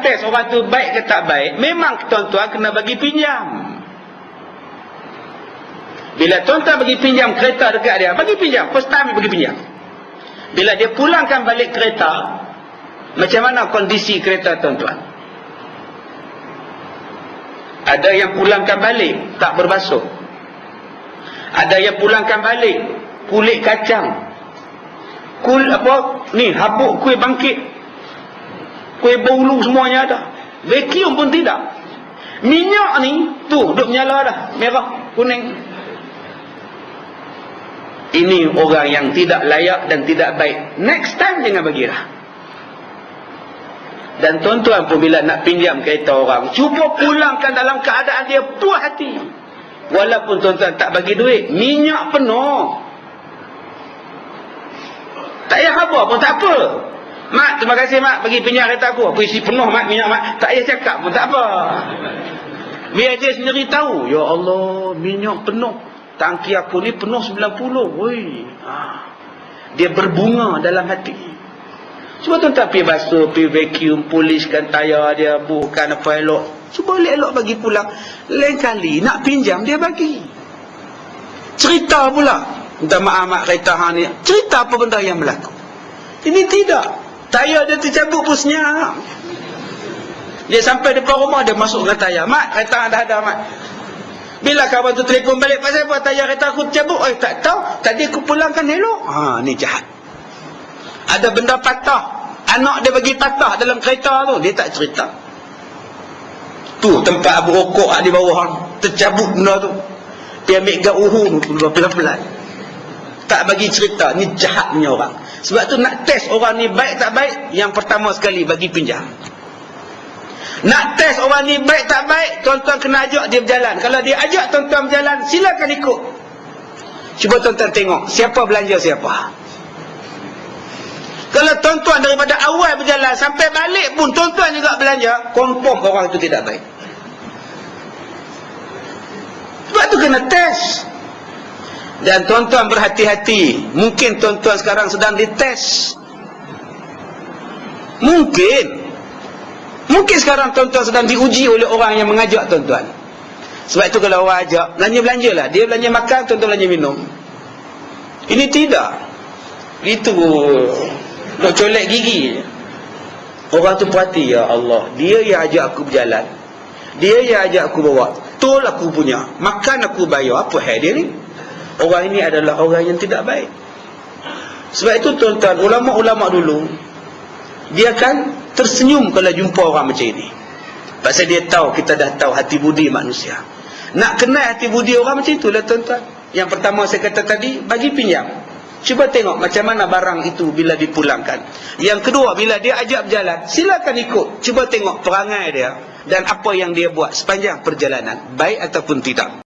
test orang tu baik ke tak baik, memang tuan-tuan kena bagi pinjam. Bila tuan-tuan bagi pinjam kereta dekat dia, bagi pinjam. First time bagi pinjam. Bila dia pulangkan balik kereta, macam mana kondisi kereta tuan-tuan? Ada yang pulangkan balik, tak berbasuh. Ada yang pulangkan balik, kulit kacang. Kul apa? Ni, habuk kuih bangkit. Kuih bulu semuanya ada. Vacuum pun tidak. Minyak ni, tu, duk menyala dah. Merah, kuning. Ini orang yang tidak layak dan tidak baik. Next time jangan bagi dah. Dan tuan-tuan pun bila nak pinjam kereta orang, cuba pulangkan dalam keadaan dia puas hati. Walaupun tuan-tuan tak bagi duit, minyak penuh. Tak payah apa pun tak apa. Mak, terima kasih mak bagi pinjam kereta aku. Aku isi penuh mak minyak mak. Tak payah cakap pun tak apa. Biar dia sendiri tahu. Ya Allah, minyak penuh. Tangki aku ni penuh 90. Woi. Ha. Dia berbunga dalam hati. Cuba tuan-tuan pergi basuh, pergi vacuum, poliskan tayar dia, bukan apa elok. Cuba elok-elok bagi pulang. Lain kali, nak pinjam, dia bagi. Cerita pula. Minta maaf mak kereta ni. Cerita apa benda yang berlaku. Ini tidak. Tayar dia tercabut pun senyap. Dia sampai depan rumah, dia masuk dengan tayar. Mak, kereta dah ada, mak. Bila kawan tu telefon balik, pasal apa tayar kereta aku tercabut? Eh, tak tahu. Tadi aku pulangkan elok. Ha, ni jahat ada benda patah anak dia bagi patah dalam kereta tu dia tak cerita tu tempat abu rokok di bawah tercabut benda tu dia ambil gak uhu pelan-pelan tak bagi cerita. Ni jahat punya orang. Sebab tu nak test orang ni baik tak baik yang pertama sekali bagi pinjam. Nak test orang ni baik tak baik tuan-tuan kena ajak dia berjalan. Kalau dia ajak tuan-tuan berjalan silakan ikut. Cuba tuan-tuan tengok siapa belanja siapa. Kalau tuan-tuan daripada awal berjalan sampai balik pun tuan-tuan juga belanja, confirm orang itu tidak baik. Sebab tu kena test. Dan tuan-tuan berhati-hati. Mungkin tuan-tuan sekarang sedang dites. Mungkin. Mungkin sekarang tuan-tuan sedang diuji oleh orang yang mengajak tuan-tuan. Sebab itu kalau orang ajak, belanja-belanja lah. Dia belanja makan, tuan-tuan belanja minum. Ini tidak. Itu nak colek gigi Orang tu perhati ya Allah. Dia yang ajak aku berjalan. Dia yang ajak aku bawa. Tol aku punya. Makan aku bayar. Apa hal dia ni? Orang ini adalah orang yang tidak baik. Sebab itu tuan-tuan, ulama-ulama dulu dia kan tersenyum kalau jumpa orang macam ini. Pasal dia tahu kita dah tahu hati budi manusia. Nak kenal hati budi orang macam itulah tuan-tuan. Yang pertama saya kata tadi, bagi pinjam. Cuba tengok macam mana barang itu bila dipulangkan. Yang kedua, bila dia ajak berjalan, silakan ikut. Cuba tengok perangai dia dan apa yang dia buat sepanjang perjalanan. Baik ataupun tidak.